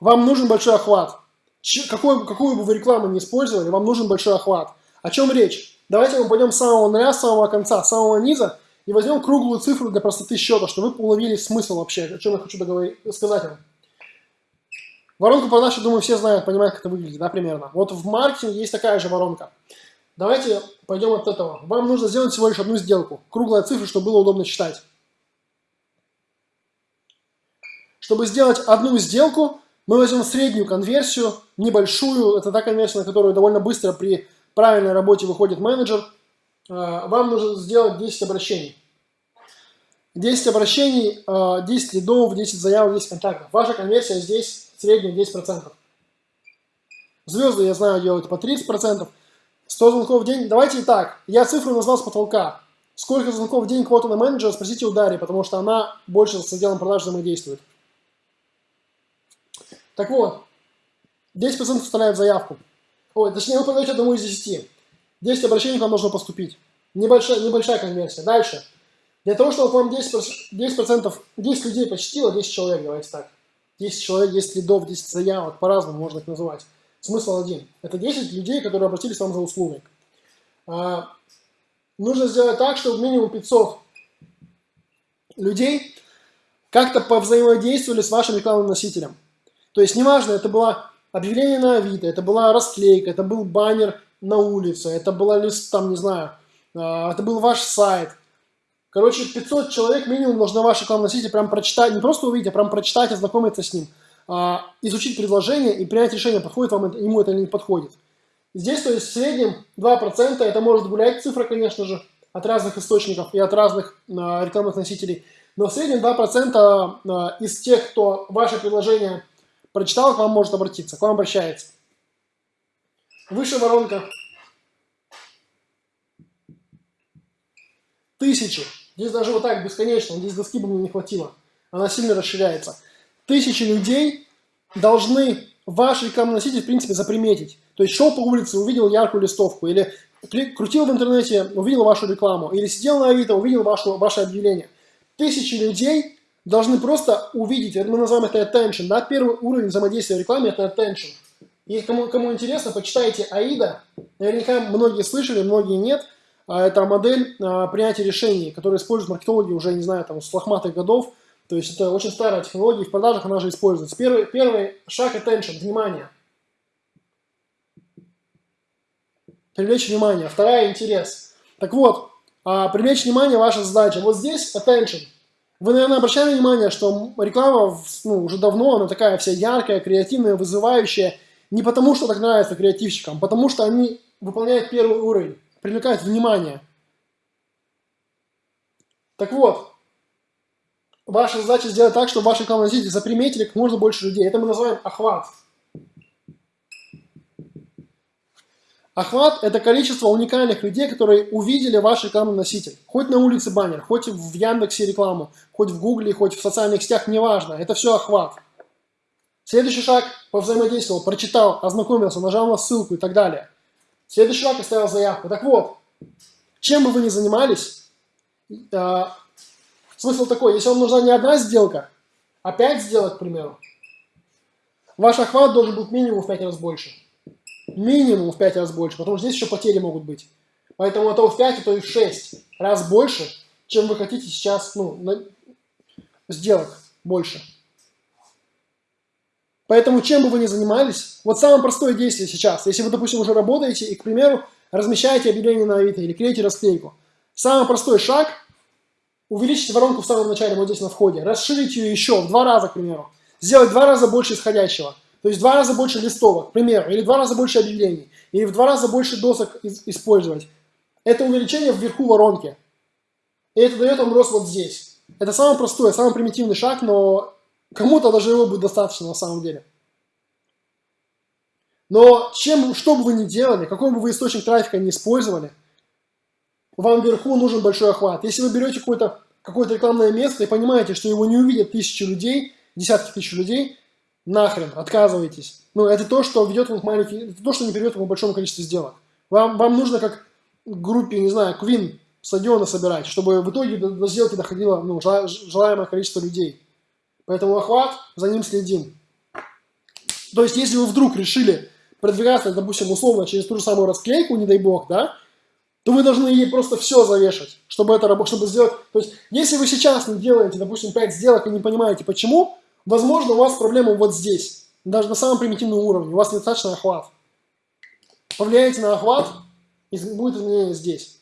Вам нужен большой охват. Ч какой, какую бы вы рекламу не использовали, вам нужен большой охват. О чем речь? Давайте мы пойдем с самого нуля, с самого конца, с самого низа и возьмем круглую цифру для простоты счета, чтобы вы уловили смысл вообще, о чем я хочу договорить, сказать вам. Воронку продаж, я думаю, все знают, понимают, как это выглядит, да, примерно. Вот в маркетинге есть такая же воронка. Давайте пойдем от этого. Вам нужно сделать всего лишь одну сделку. Круглая цифра, чтобы было удобно читать. Чтобы сделать одну сделку, мы возьмем среднюю конверсию, небольшую. Это та конверсия, на которую довольно быстро при правильной работе выходит менеджер. А, вам нужно сделать 10 обращений. 10 обращений, 10 а, лидов, 10 заявок, 10 контактов. Ваша конверсия здесь средняя 10%. Звезды, я знаю, делают по 30%. 100 звонков в день. Давайте и так. Я цифру назвал с потолка. Сколько звонков в день квота на менеджера, спросите у Дарьи, потому что она больше с отделом продаж взаимодействует. Так вот, 10% составляет заявку. Ой, точнее, вы подаете одному из 10. 10 обращений к вам должно поступить. Небольшая, небольшая конверсия. Дальше. Для того, чтобы вам 10%, 10%, 10 людей почтило, 10 человек, давайте так. 10 человек, 10 лидов, 10 заявок, по-разному можно их называть. Смысл один. Это 10 людей, которые обратились к вам за услугой. А, нужно сделать так, чтобы минимум 500 людей как-то повзаимодействовали с вашим рекламным носителем. То есть, неважно, это было объявление на Авито, это была расклейка, это был баннер на улице, это была лист, там, не знаю, а, это был ваш сайт. Короче, 500 человек минимум должны ваш рекламный носитель прям прочитать, не просто увидеть, а прям прочитать, ознакомиться с ним. А, изучить предложение и принять решение, подходит вам это, ему это или не подходит. Здесь, то есть, в среднем 2%, это может гулять цифра, конечно же, от разных источников и от разных а, рекламных носителей, но в среднем 2% а, из тех, кто ваше предложение прочитал, к вам может обратиться, к вам обращается. Выше воронка. Тысячи. Здесь даже вот так бесконечно, здесь доски бы мне не хватило. Она сильно расширяется тысячи людей должны ваш рекламный в принципе, заприметить. То есть шел по улице, увидел яркую листовку, или крутил в интернете, увидел вашу рекламу, или сидел на Авито, увидел вашу, ваше объявление. Тысячи людей должны просто увидеть, мы называем это attention, да, первый уровень взаимодействия в рекламе – это attention. И кому, кому интересно, почитайте AIDA, наверняка многие слышали, многие нет, а это модель а, принятия решений, которую используют маркетологи уже, не знаю, там, с лохматых годов, то есть это очень старая технология, в продажах она же используется. Первый, первый шаг attention, внимание. Привлечь внимание. Вторая интерес. Так вот, а, привлечь внимание ваша задача. Вот здесь attention. Вы, наверное, обращали внимание, что реклама ну, уже давно, она такая вся яркая, креативная, вызывающая. Не потому, что так нравится креативщикам, а потому что они выполняют первый уровень, привлекают внимание. Так вот, Ваша задача сделать так, чтобы ваши рекламные носители заприметили как можно больше людей. Это мы называем охват. Охват – это количество уникальных людей, которые увидели ваш рекламный носитель. Хоть на улице баннер, хоть в Яндексе рекламу, хоть в Гугле, хоть в социальных сетях, неважно. Это все охват. Следующий шаг – повзаимодействовал, прочитал, ознакомился, нажал на ссылку и так далее. Следующий шаг – оставил заявку. Так вот, чем бы вы ни занимались, а, Смысл такой, если вам нужна не одна сделка, а 5 сделок, к примеру, ваш охват должен быть минимум в 5 раз больше. Минимум в 5 раз больше, потому что здесь еще потери могут быть. Поэтому а то в 5, а то и в 6 раз больше, чем вы хотите сейчас, ну, на... сделок больше. Поэтому чем бы вы ни занимались, вот самое простое действие сейчас, если вы, допустим, уже работаете и, к примеру, размещаете объявление на Авито или клеите расклейку, самый простой шаг – увеличить воронку в самом начале, вот здесь на входе, расширить ее еще в два раза, к примеру, сделать в два раза больше исходящего, то есть в два раза больше листовок, к примеру, или в два раза больше объявлений, или в два раза больше досок использовать. Это увеличение вверху воронки. И это дает вам рост вот здесь. Это самый простой, самый примитивный шаг, но кому-то даже его будет достаточно на самом деле. Но чем, что бы вы ни делали, какой бы вы источник трафика не использовали, вам вверху нужен большой охват. Если вы берете какое-то какое, -то, рекламное место и понимаете, что его не увидят тысячи людей, десятки тысяч людей, нахрен, отказывайтесь. Ну, это то, что ведет вам к маленьким, это то, что не приведет вам к большому количеству сделок. Вам, вам нужно как группе, не знаю, Квин стадиона собирать, чтобы в итоге до, до сделки доходило ну, желаемое количество людей. Поэтому охват, за ним следим. То есть, если вы вдруг решили продвигаться, допустим, условно через ту же самую расклейку, не дай бог, да, то вы должны ей просто все завешать, чтобы это работало, чтобы сделать. То есть, если вы сейчас не делаете, допустим, 5 сделок и не понимаете почему, возможно, у вас проблема вот здесь, даже на самом примитивном уровне, у вас недостаточно охват. Повлияйте на охват, и будет изменение здесь.